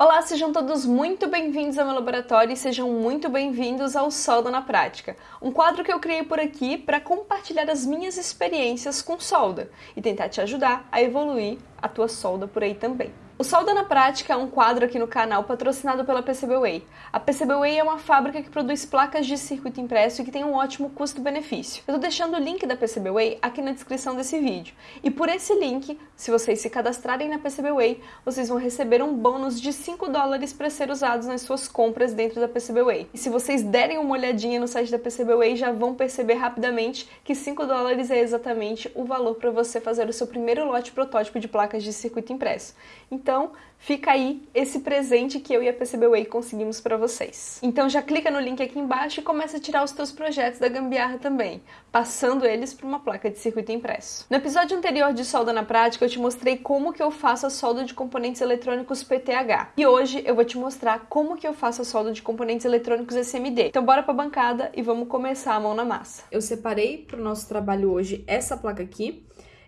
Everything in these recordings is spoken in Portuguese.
Olá, sejam todos muito bem-vindos ao meu laboratório e sejam muito bem-vindos ao Solda na Prática, um quadro que eu criei por aqui para compartilhar as minhas experiências com solda e tentar te ajudar a evoluir a tua solda por aí também. O Solda na Prática é um quadro aqui no canal patrocinado pela PCBWay. A PCBWay é uma fábrica que produz placas de circuito impresso e que tem um ótimo custo-benefício. Eu estou deixando o link da PCBWay aqui na descrição desse vídeo. E por esse link, se vocês se cadastrarem na PCBWay, vocês vão receber um bônus de 5 dólares para ser usados nas suas compras dentro da PCBWay. E se vocês derem uma olhadinha no site da PCBWay, já vão perceber rapidamente que 5 dólares é exatamente o valor para você fazer o seu primeiro lote protótipo de placas de circuito impresso. Então, então, fica aí esse presente que eu e a PCBWay conseguimos para vocês. Então já clica no link aqui embaixo e começa a tirar os teus projetos da gambiarra também, passando eles para uma placa de circuito impresso. No episódio anterior de solda na prática, eu te mostrei como que eu faço a solda de componentes eletrônicos PTH. E hoje eu vou te mostrar como que eu faço a solda de componentes eletrônicos SMD. Então bora para a bancada e vamos começar a mão na massa. Eu separei para o nosso trabalho hoje essa placa aqui.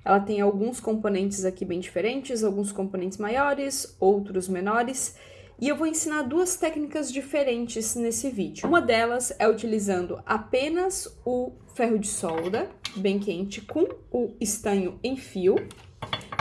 Ela tem alguns componentes aqui bem diferentes, alguns componentes maiores, outros menores, e eu vou ensinar duas técnicas diferentes nesse vídeo. Uma delas é utilizando apenas o ferro de solda, bem quente, com o estanho em fio,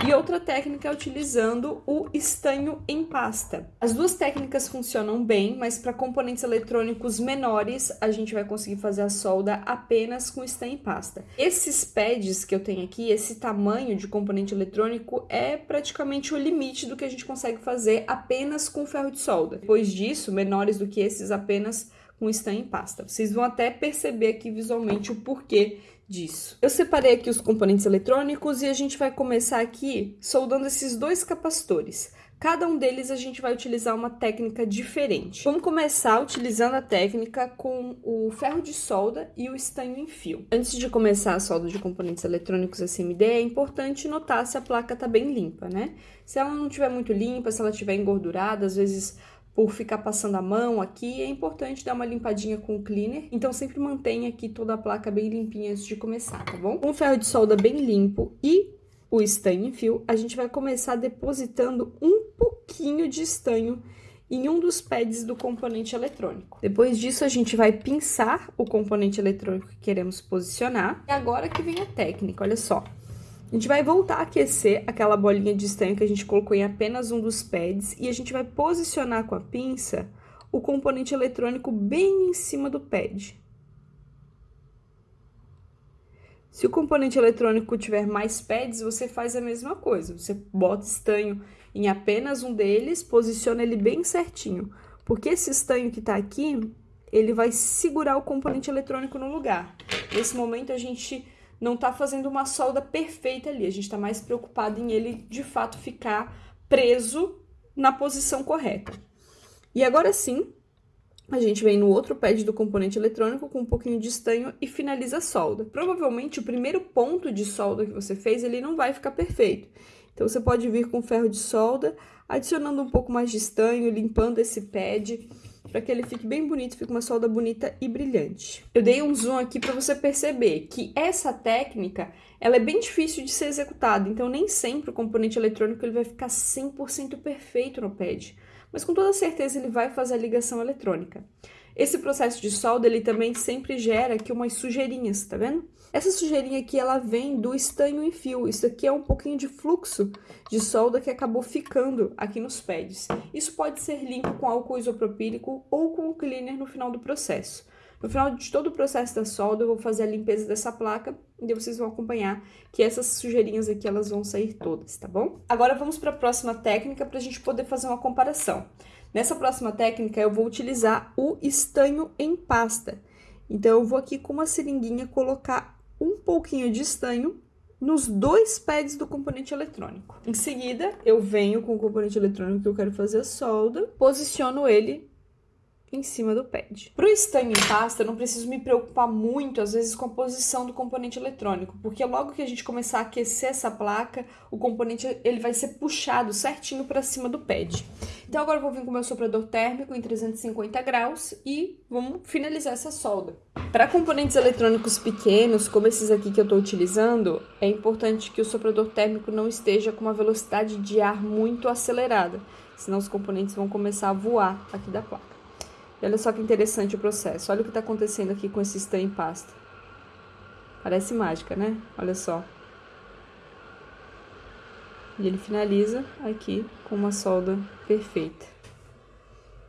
e outra técnica é utilizando o estanho em pasta. As duas técnicas funcionam bem, mas para componentes eletrônicos menores, a gente vai conseguir fazer a solda apenas com estanho em pasta. Esses pads que eu tenho aqui, esse tamanho de componente eletrônico é praticamente o limite do que a gente consegue fazer apenas com ferro de solda. Depois disso, menores do que esses, apenas com estanho em pasta. Vocês vão até perceber aqui visualmente o porquê disso. Eu separei aqui os componentes eletrônicos e a gente vai começar aqui soldando esses dois capacitores. Cada um deles a gente vai utilizar uma técnica diferente. Vamos começar utilizando a técnica com o ferro de solda e o estanho em fio. Antes de começar a solda de componentes eletrônicos SMD, é importante notar se a placa está bem limpa, né? Se ela não estiver muito limpa, se ela estiver engordurada, às vezes por ficar passando a mão aqui, é importante dar uma limpadinha com o cleaner. Então, sempre mantenha aqui toda a placa bem limpinha antes de começar, tá bom? Com o ferro de solda bem limpo e o estanho em fio, a gente vai começar depositando um pouquinho de estanho em um dos pads do componente eletrônico. Depois disso, a gente vai pinçar o componente eletrônico que queremos posicionar. E agora que vem a técnica, olha só. A gente vai voltar a aquecer aquela bolinha de estanho que a gente colocou em apenas um dos pads e a gente vai posicionar com a pinça o componente eletrônico bem em cima do pad. Se o componente eletrônico tiver mais pads, você faz a mesma coisa. Você bota estanho em apenas um deles, posiciona ele bem certinho. Porque esse estanho que está aqui, ele vai segurar o componente eletrônico no lugar. Nesse momento, a gente não está fazendo uma solda perfeita ali. A gente está mais preocupado em ele, de fato, ficar preso na posição correta. E agora sim, a gente vem no outro pad do componente eletrônico com um pouquinho de estanho e finaliza a solda. Provavelmente o primeiro ponto de solda que você fez, ele não vai ficar perfeito. Então você pode vir com ferro de solda, adicionando um pouco mais de estanho, limpando esse pad para que ele fique bem bonito, fique uma solda bonita e brilhante. Eu dei um zoom aqui para você perceber que essa técnica, ela é bem difícil de ser executada, então nem sempre o componente eletrônico ele vai ficar 100% perfeito no pad, mas com toda certeza ele vai fazer a ligação eletrônica. Esse processo de solda, ele também sempre gera aqui umas sujeirinhas, tá vendo? Essa sujeirinha aqui, ela vem do estanho em fio. Isso aqui é um pouquinho de fluxo de solda que acabou ficando aqui nos pads. Isso pode ser limpo com álcool isopropílico ou com o cleaner no final do processo. No final de todo o processo da solda, eu vou fazer a limpeza dessa placa e vocês vão acompanhar que essas sujeirinhas aqui, elas vão sair todas, tá bom? Agora vamos para a próxima técnica para a gente poder fazer uma comparação. Nessa próxima técnica, eu vou utilizar o estanho em pasta. Então, eu vou aqui com uma seringuinha colocar um pouquinho de estanho nos dois pads do componente eletrônico. Em seguida, eu venho com o componente eletrônico que eu quero fazer a solda, posiciono ele em cima do pad. Para o estanho em pasta, eu não preciso me preocupar muito, às vezes, com a posição do componente eletrônico, porque logo que a gente começar a aquecer essa placa, o componente ele vai ser puxado certinho para cima do pad. Então, agora eu vou vir com o meu soprador térmico em 350 graus e vamos finalizar essa solda. Para componentes eletrônicos pequenos, como esses aqui que eu estou utilizando, é importante que o soprador térmico não esteja com uma velocidade de ar muito acelerada senão os componentes vão começar a voar aqui da placa. E olha só que interessante o processo. Olha o que está acontecendo aqui com esse stan em pasta. Parece mágica, né? Olha só. E ele finaliza aqui com uma solda perfeita.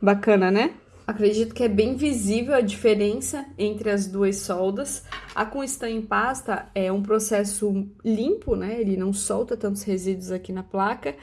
Bacana, né? Acredito que é bem visível a diferença entre as duas soldas. A com stan em pasta é um processo limpo, né? Ele não solta tantos resíduos aqui na placa.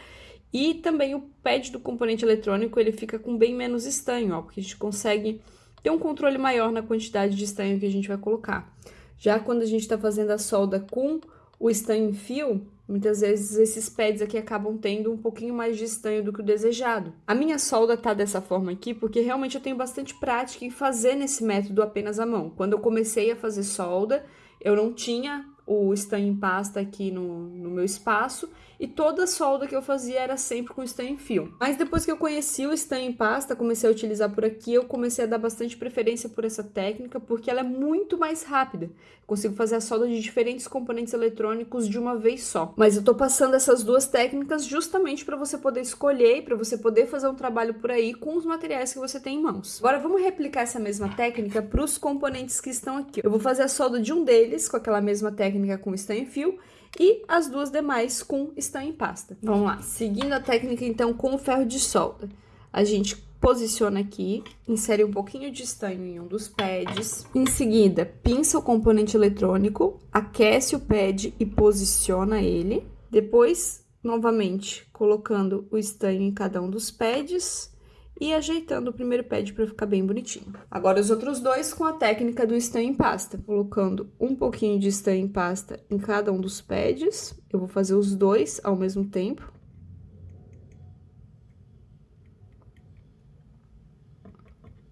E também o pad do componente eletrônico, ele fica com bem menos estanho, ó, porque a gente consegue ter um controle maior na quantidade de estanho que a gente vai colocar. Já quando a gente está fazendo a solda com o estanho em fio, muitas vezes esses pads aqui acabam tendo um pouquinho mais de estanho do que o desejado. A minha solda tá dessa forma aqui porque realmente eu tenho bastante prática em fazer nesse método apenas à mão. Quando eu comecei a fazer solda, eu não tinha o estanho em pasta aqui no, no meu espaço e toda a solda que eu fazia era sempre com em fio. Mas depois que eu conheci o estanho em pasta, comecei a utilizar por aqui, eu comecei a dar bastante preferência por essa técnica, porque ela é muito mais rápida. consigo fazer a solda de diferentes componentes eletrônicos de uma vez só. Mas eu tô passando essas duas técnicas justamente para você poder escolher para você poder fazer um trabalho por aí com os materiais que você tem em mãos. Agora vamos replicar essa mesma técnica para os componentes que estão aqui. Eu vou fazer a solda de um deles com aquela mesma técnica com em fio e as duas demais com estanho em pasta. Vamos lá, seguindo a técnica então com o ferro de solda. A gente posiciona aqui, insere um pouquinho de estanho em um dos pads. Em seguida, pinça o componente eletrônico, aquece o pad e posiciona ele. Depois, novamente, colocando o estanho em cada um dos pads e ajeitando o primeiro pad para ficar bem bonitinho. Agora os outros dois com a técnica do estanho em pasta, colocando um pouquinho de estanho em pasta em cada um dos pads. Eu vou fazer os dois ao mesmo tempo.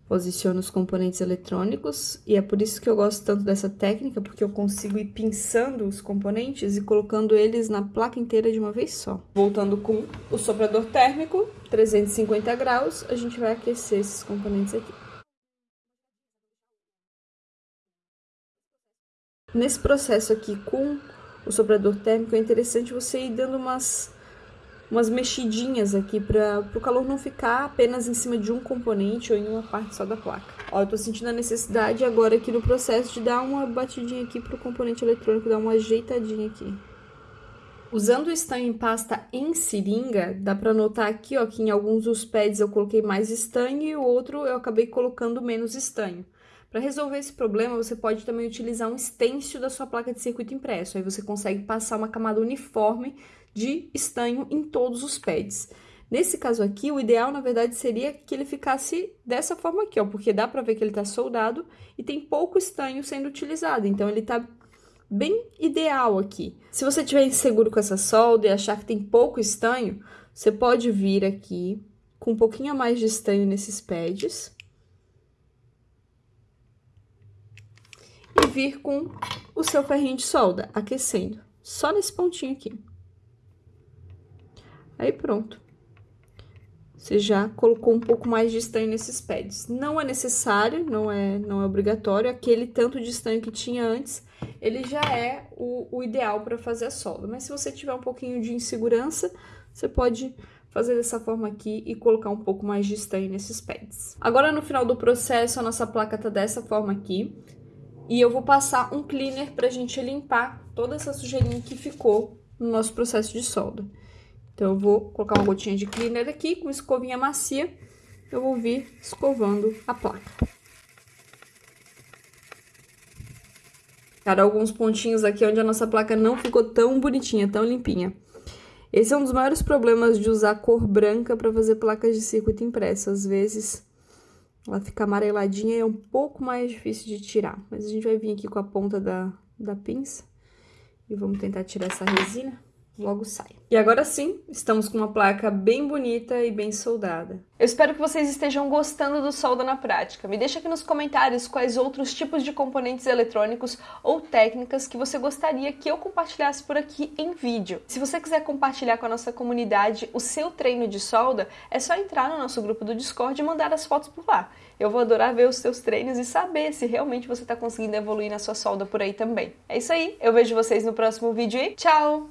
Posiciono os componentes eletrônicos e é por isso que eu gosto tanto dessa técnica, porque eu consigo ir pinçando os componentes e colocando eles na placa inteira de uma vez só. Voltando com o soprador térmico, 350 graus, a gente vai aquecer esses componentes aqui. Nesse processo aqui com o soprador térmico, é interessante você ir dando umas umas mexidinhas aqui para o calor não ficar apenas em cima de um componente ou em uma parte só da placa. Ó, eu tô sentindo a necessidade agora aqui no processo de dar uma batidinha aqui pro componente eletrônico, dar uma ajeitadinha aqui. Usando o estanho em pasta em seringa, dá para notar aqui, ó, que em alguns dos pads eu coloquei mais estanho e o outro eu acabei colocando menos estanho. Para resolver esse problema, você pode também utilizar um estêncil da sua placa de circuito impresso. Aí você consegue passar uma camada uniforme de estanho em todos os pads. Nesse caso aqui, o ideal, na verdade, seria que ele ficasse dessa forma aqui, ó, porque dá para ver que ele está soldado e tem pouco estanho sendo utilizado, então ele está bem ideal aqui. Se você estiver inseguro com essa solda e achar que tem pouco estanho, você pode vir aqui com um pouquinho a mais de estanho nesses pads. E vir com o seu ferrinho de solda, aquecendo, só nesse pontinho aqui. Aí pronto. Você já colocou um pouco mais de estanho nesses pads. Não é necessário, não é, não é obrigatório. Aquele tanto de estanho que tinha antes, ele já é o, o ideal para fazer a solda. Mas se você tiver um pouquinho de insegurança, você pode fazer dessa forma aqui e colocar um pouco mais de estanho nesses pads. Agora, no final do processo, a nossa placa tá dessa forma aqui. E eu vou passar um cleaner pra gente limpar toda essa sujeirinha que ficou no nosso processo de solda. Então, eu vou colocar uma gotinha de cleaner aqui, com escovinha macia, eu vou vir escovando a placa. Cara, alguns pontinhos aqui onde a nossa placa não ficou tão bonitinha, tão limpinha. Esse é um dos maiores problemas de usar cor branca para fazer placas de circuito impresso. Às vezes, ela fica amareladinha e é um pouco mais difícil de tirar. Mas a gente vai vir aqui com a ponta da, da pinça e vamos tentar tirar essa resina logo sai. E agora sim, estamos com uma placa bem bonita e bem soldada. Eu espero que vocês estejam gostando do solda na prática. Me deixa aqui nos comentários quais outros tipos de componentes eletrônicos ou técnicas que você gostaria que eu compartilhasse por aqui em vídeo. Se você quiser compartilhar com a nossa comunidade o seu treino de solda, é só entrar no nosso grupo do Discord e mandar as fotos por lá. Eu vou adorar ver os seus treinos e saber se realmente você está conseguindo evoluir na sua solda por aí também. É isso aí, eu vejo vocês no próximo vídeo e tchau!